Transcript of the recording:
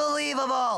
Unbelievable!